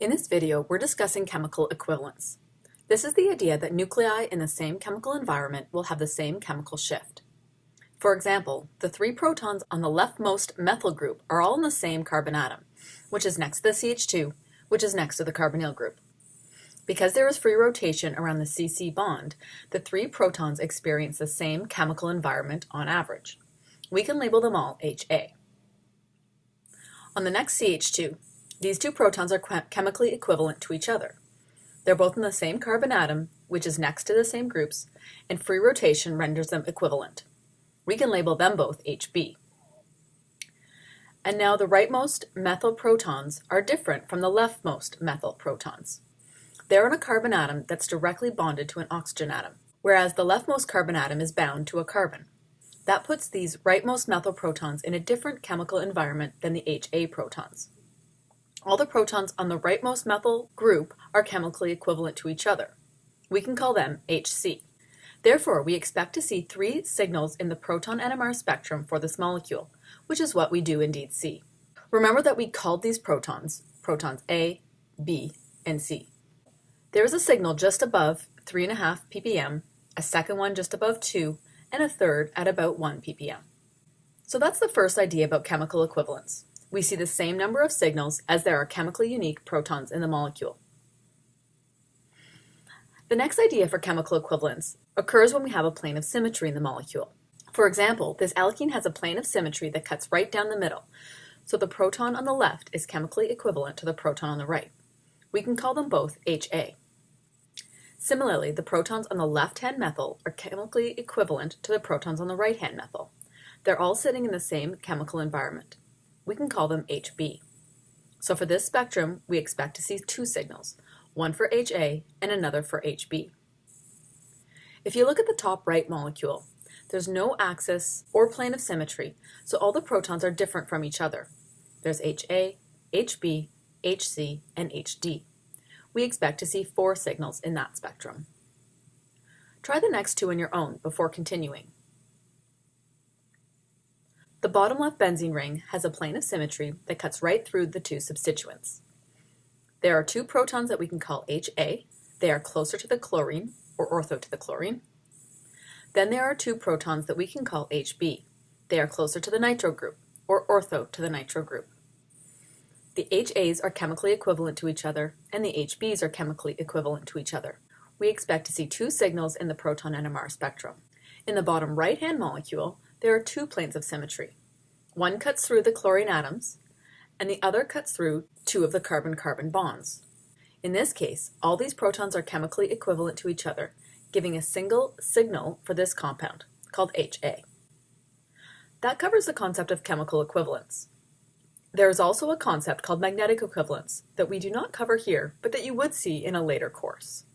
In this video, we're discussing chemical equivalence. This is the idea that nuclei in the same chemical environment will have the same chemical shift. For example, the three protons on the leftmost methyl group are all in the same carbon atom, which is next to the CH2, which is next to the carbonyl group. Because there is free rotation around the CC bond, the three protons experience the same chemical environment on average. We can label them all HA. On the next CH2, these two protons are chemically equivalent to each other. They're both in the same carbon atom, which is next to the same groups, and free rotation renders them equivalent. We can label them both HB. And now the rightmost methyl protons are different from the leftmost methyl protons. They're in a carbon atom that's directly bonded to an oxygen atom, whereas the leftmost carbon atom is bound to a carbon. That puts these rightmost methyl protons in a different chemical environment than the HA protons. All the protons on the rightmost methyl group are chemically equivalent to each other. We can call them HC. Therefore, we expect to see three signals in the proton NMR spectrum for this molecule, which is what we do indeed see. Remember that we called these protons, protons A, B, and C. There is a signal just above 3.5 ppm, a second one just above 2, and a third at about 1 ppm. So that's the first idea about chemical equivalence we see the same number of signals as there are chemically unique protons in the molecule. The next idea for chemical equivalence occurs when we have a plane of symmetry in the molecule. For example, this alkene has a plane of symmetry that cuts right down the middle, so the proton on the left is chemically equivalent to the proton on the right. We can call them both HA. Similarly, the protons on the left-hand methyl are chemically equivalent to the protons on the right-hand methyl. They're all sitting in the same chemical environment we can call them HB. So for this spectrum, we expect to see two signals, one for HA and another for HB. If you look at the top right molecule, there's no axis or plane of symmetry, so all the protons are different from each other. There's HA, HB, HC, and HD. We expect to see four signals in that spectrum. Try the next two on your own before continuing. The bottom left benzene ring has a plane of symmetry that cuts right through the two substituents. There are two protons that we can call HA. They are closer to the chlorine, or ortho to the chlorine. Then there are two protons that we can call HB. They are closer to the nitro group, or ortho to the nitro group. The HAs are chemically equivalent to each other, and the HBs are chemically equivalent to each other. We expect to see two signals in the proton NMR spectrum. In the bottom right-hand molecule, there are two planes of symmetry. One cuts through the chlorine atoms, and the other cuts through two of the carbon-carbon bonds. In this case, all these protons are chemically equivalent to each other, giving a single signal for this compound, called HA. That covers the concept of chemical equivalence. There is also a concept called magnetic equivalence that we do not cover here, but that you would see in a later course.